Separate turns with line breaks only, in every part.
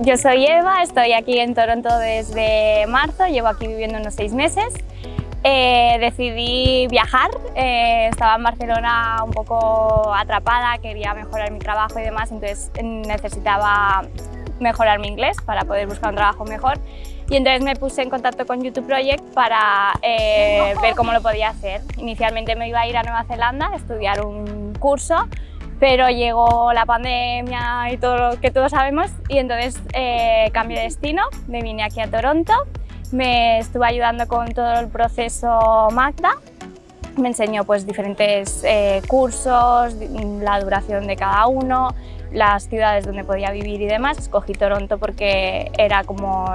yo soy Eva, estoy aquí en Toronto desde marzo, llevo aquí viviendo unos seis meses. Eh, decidí viajar, eh, estaba en Barcelona un poco atrapada, quería mejorar mi trabajo y demás, entonces necesitaba mejorar mi inglés para poder buscar un trabajo mejor y entonces me puse en contacto con YouTube Project para eh, ver cómo lo podía hacer. Inicialmente me iba a ir a Nueva Zelanda a estudiar un curso pero llegó la pandemia y todo lo que todos sabemos y entonces eh, cambié de destino, me vine aquí a Toronto, me estuve ayudando con todo el proceso Magda, me enseñó pues diferentes eh, cursos, la duración de cada uno, las ciudades donde podía vivir y demás, escogí Toronto porque era como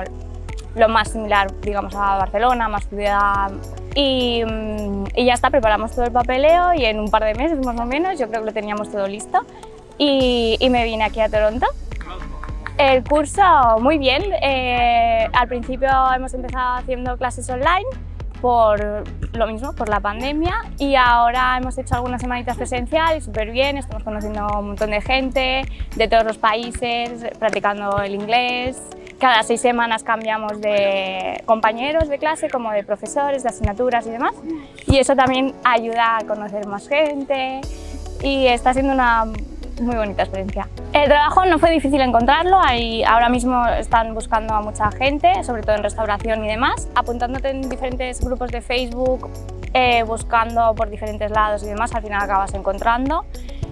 lo más similar digamos a Barcelona, más ciudad Mm, y, ya está, preparamos todo el papeleo y en un par de meses más o menos yo creo que lo teníamos todo listo. Y, me vine aquí a Toronto. El curso muy bien, eh, al principio hemos empezado haciendo clases online por lo mismo, por la pandemia y ahora hemos hecho algunas semanitas presenciales súper bien, estamos conociendo un montón de gente de todos los países, practicando el inglés, cada seis semanas cambiamos de compañeros de clase, como de profesores, de asignaturas y demás. Y eso también ayuda a conocer más gente y está siendo una muy bonita experiencia. El trabajo no fue difícil encontrarlo, ahí ahora mismo están buscando a mucha gente, sobre todo en restauración y demás, apuntándote en diferentes grupos de Facebook, eh, buscando por diferentes lados y demás, al final acabas encontrando.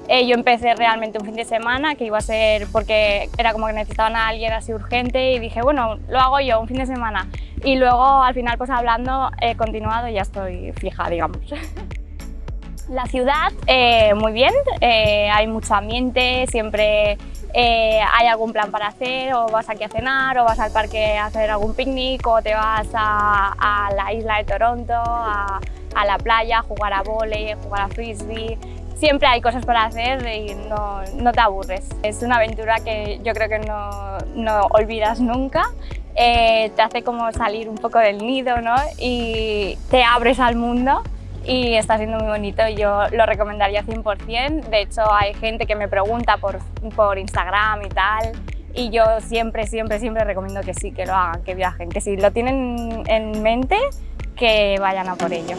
Eh, yo empecé realmente un fin de semana, que iba a ser porque era como que necesitaban a alguien así urgente y dije, bueno, lo hago yo un fin de semana. Y luego al final pues hablando he continuado y ya estoy fija, digamos. La ciudad, eh, muy bien, eh, hay mucho ambiente, siempre hay algún plan para hacer, o vas aquí a cenar, o vas al parque a hacer algún picnic, o te vas a, la isla de Toronto, a, la playa, a jugar a volei, a jugar a frisbee, siempre hay cosas para hacer y no, no, te aburres. Es una aventura que yo creo que no, no olvidas nunca. Eh, te hace como salir un poco del nido ¿no? y te abres al mundo y está siendo muy bonito. Yo lo recomendaría 100%. De hecho, hay gente que me pregunta por, por Instagram y tal y yo siempre, siempre, siempre recomiendo que sí, que lo hagan, que viajen, que si lo tienen en mente, que vayan a por ello.